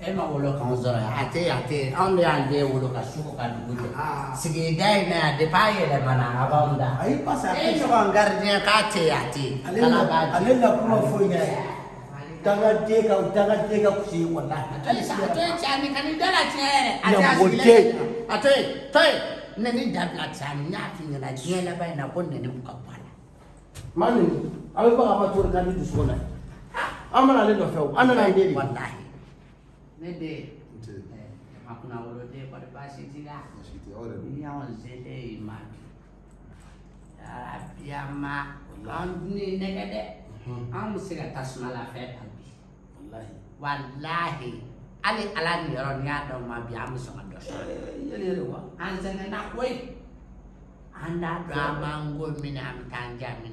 e ma wolo kan sɔrɔ ate ate anw de y'an den wolo ka sugu ka dugu jɛ sigida in na yan depuis a yɛlɛmana a b'anw da ayi parce que e ɲɔgɔn gardien k'a tɛ yen a tɛ yen Ala b'a di. ale na kuma foyi ɲɛ. Dangaden ka dangaden ka kusi wala a to yen sa a to yen cani ka dala tiɲɛ yɛrɛ. A tɛ a sigilen a to yen to yen nɛni dabila cani n y'a f'i ɲɛna diɲɛ laban in na ko nɛni ka bɔ a la. Maa nin a bɛ baga ma kan ni dusukun na. An mana ale nɔfɛ o an nana ye den de. Walahi ne den Nti. ɛ jama kunna wolo den kɔni baasi t'i la. Baasi tɛ aw yɛrɛ dun. ni y'anw selen i ma bi arabiyama an bɛ se ka tasuma la fɛn ta bi walahi walahi hali ala ni yɔrɔ n'i y'a dɔn ma bi an bɛ sɔn ka dɔ sɔrɔ yɛlɛ yɛlɛ wa an sɛgɛnna koyi an t'a dɔn an b'an ko min na an bɛ taa an ja min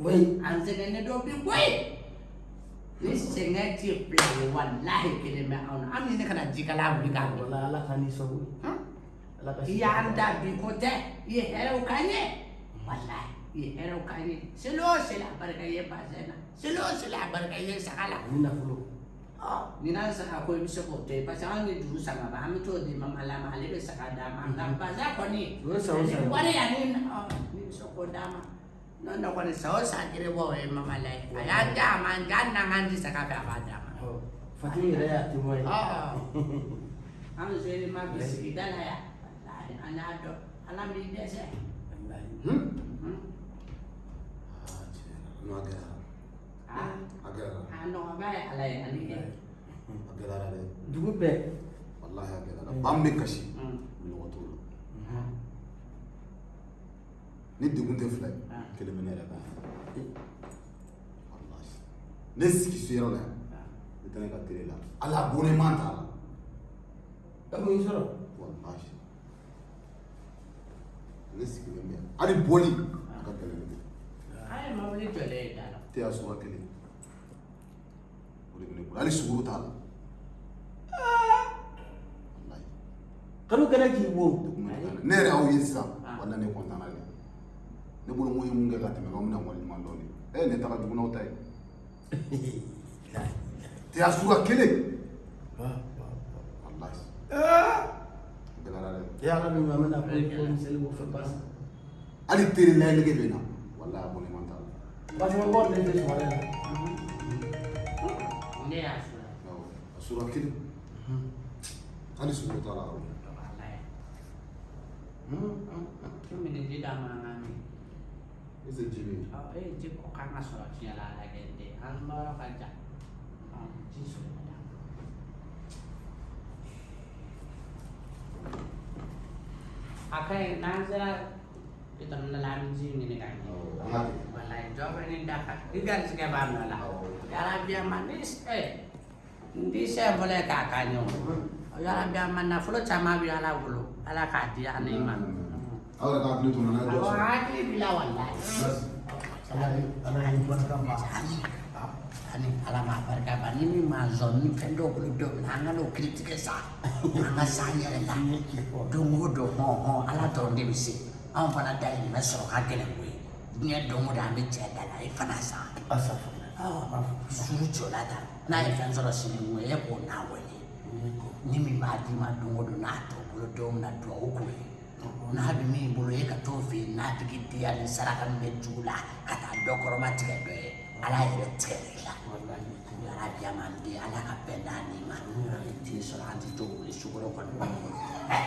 oui An sɛgɛnnen dɔ bi bɔ yen. Ni sɛgɛn ti fila ye walahi kelen bɛ anw na an ni ne kana jikala wuli k'a wuli. wala ala ka ni sɔn Hum? ala ka i y'an da bi ko tɛ i ye hɛrɛw k'an ye walahi i ye hɛrɛw k'an ye seli o seli a barika ye bazɛn na seli o seli a barika ye saga la ni juru sama ba bɛ t'o di mama la ma ale bɛ saga d'a ma nka bazɛn kɔni O ye san o san. ani wari ani ɔ ni bɛ se k'o d'a ma n'o tɛ kɔni san o san kelen bɔ o ye mama la ye a y'a di a ma nka hali n'an k'an di saga fɛ a b'a d'a y'a ye ɔ an seli ma bi sigida la yan walahi an y'a dɔn ala m'i dɛsɛ. Wallahi. Hmm? Hmm? Ah. N'o a gɛlɛyara. Ah, A gɛlɛyara. a nɔgɔba ye ala ye ani kɛ. A gɛlɛyara dɛ. dugu bɛɛ Walahi a gɛlɛyara. Ba min bɛ kasi. Hmm. Mɔgɔ t'o la. Ni degun tɛ fila kelimelere ben. Allah aşkına. Ne sikisi yaralı ya? Ne tane kadar kirela. Allah bu ne mantala? Ben bunu sorar. Allah aşkına. Ne sikilen ya? Hadi boli. Kadar kirela. Hayır, mavli çöleyi dala. Teya suva kirela. Ulu bine kula. Ali suguru tala. Kanu kana k'i wo. Ne yɛrɛ aw ye sisan, wala ne kɔntanna de. Ne bolo mun ye mun kɛ ka tɛmɛ k'aw bɛna wale ɲuman dɔn de ɛ ne taga jugu n'aw ta ye tɛ a suga kelen walayi gɛlɛyara dɛ e ala min ma mena ko ko miseli wo fɛ basi hali teri layɛlɛge bɛ na walayi abonnement t'a la basi ma bɔ ne tɛ sɔrɔ la Ne y'a awɔ a suga kelen hali sukoro t'a la awɔ. Tumi ni ji d'a ma an ka min. Ese ji bɛ yen Ɔ e ye ji ko k'an ka sɔrɔ tiɲɛ la ala kɛ n den. An ka yɔrɔ ka jan. Ɔ ji sɔrɔ ka d'a ma. A ka ɲi n'an sera bitɔn dɔ la an bɛ ji ɲini ka ɲɛ. awɔ an ka kɛ Walayi dɔ bɛ nin da kan. I garisɛgɛ b'a nɔ la. Yarabi a ma ni ɛ n tɛ se fɔlɔ ye k'a ka ɲɛ o. Yarabi a ma nafolo caman bɛ ala bolo. Ala k'a n'a ye dɔ Awɔ sɔrɔ hakili b'i la walayi. ala ye ala ye barika ma Ani ala ma barika ba ni min ma zɔn ni fɛn dɔw bolo bɛ na an ka n'o kiri tigɛ sa. An ka san yɛrɛ la. Don o don hɔn hɔn ala dɔrɔn de bɛ se. Anw fana dayirimɛ sɔrɔ ka gɛlɛn koyi. Diɲɛ don o don an bɛ cɛ da la i fana asafa suru jɔla ta n'a ye fɛn sɔrɔ sini mun e k'o n'a wele ni min b'a d'i ma don o don n'a t'o bolo don min na duwawu k'o ye n'a bɛ min bolo e ka t'o fɛ yen n'a tigi diya ni saraka min bɛ jugu la ka taa dɔ kɔrɔma tigɛ dɔ ye ala yɛrɛ tigɛ i la ala diya man di ala ka bɛn d'a ni ma. An den sɔrɔ an tɛ to wuli sukoro kɔnɔ